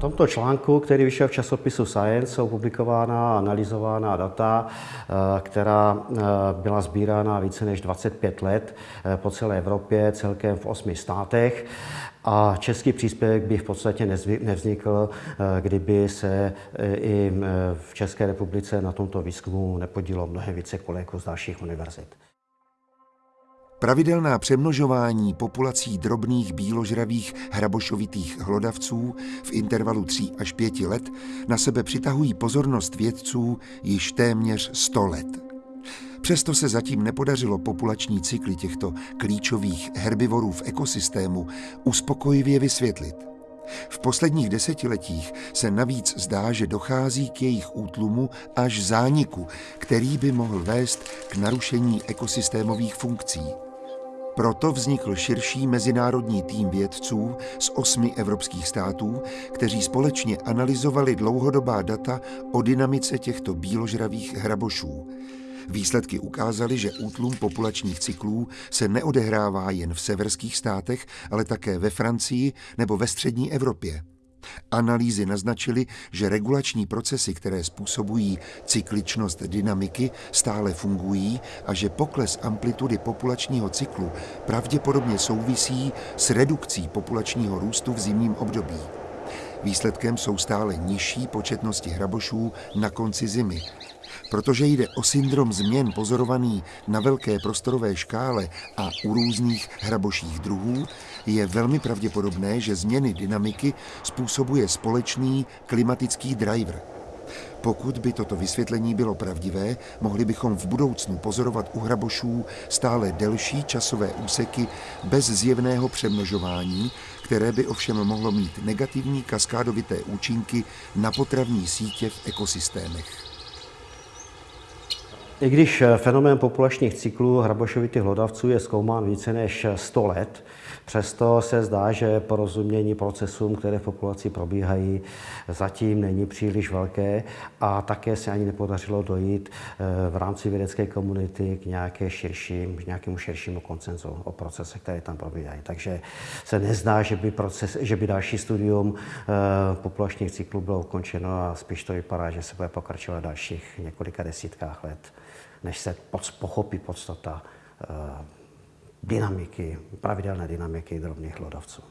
tomto článku, který vyšel v časopisu Science, jsou publikována a analyzována data, eh, která eh, byla sbírána více než 25 let eh, po celé Evropě, celkem v osmi státech. A český příspěvek by v podstatě nevznikl, kdyby se i v České republice na tomto výzkumu nepodílo mnohem více kolegů z dalších univerzit. Pravidelná přemnožování populací drobných bíložravých hrabošovitých hlodavců v intervalu 3 až 5 let na sebe přitahují pozornost vědců již téměř 100 let. Přesto se zatím nepodařilo populační cykly těchto klíčových herbivorů v ekosystému uspokojivě vysvětlit. V posledních desetiletích se navíc zdá, že dochází k jejich útlumu až zániku, který by mohl vést k narušení ekosystémových funkcí. Proto vznikl širší mezinárodní tým vědců z osmi evropských států, kteří společně analyzovali dlouhodobá data o dynamice těchto bíložravých hrabošů. Výsledky ukázaly, že útlum populačních cyklů se neodehrává jen v severských státech, ale také ve Francii nebo ve střední Evropě. Analýzy naznačily, že regulační procesy, které způsobují cykličnost dynamiky, stále fungují a že pokles amplitudy populačního cyklu pravděpodobně souvisí s redukcí populačního růstu v zimním období. Výsledkem jsou stále nižší početnosti hrabošů na konci zimy, Protože jde o syndrom změn pozorovaný na velké prostorové škále a u různých hraboších druhů, je velmi pravděpodobné, že změny dynamiky způsobuje společný klimatický driver. Pokud by toto vysvětlení bylo pravdivé, mohli bychom v budoucnu pozorovat u hrabošů stále delší časové úseky bez zjevného přemnožování, které by ovšem mohlo mít negativní kaskádovité účinky na potravní sítě v ekosystémech. I když eh, fenomén populačních cyklů hrabošovitých hlodavců je zkoumán více než 100 let, přesto se zdá, že porozumění procesům, které v populaci probíhají, zatím není příliš velké a také se ani nepodařilo dojít eh, v rámci vědecké komunity k, nějaké širším, k nějakému širšímu koncenzu o procesech, které tam probíhají. Takže se nezdá, že by, proces, že by další studium eh, populačních cyklů bylo ukončeno a spíš to vypadá, že se bude pokračovat dalších několika desítkách let než se pochopí podstata eh, dynamiky, pravidelné dynamiky drobných hlodavců.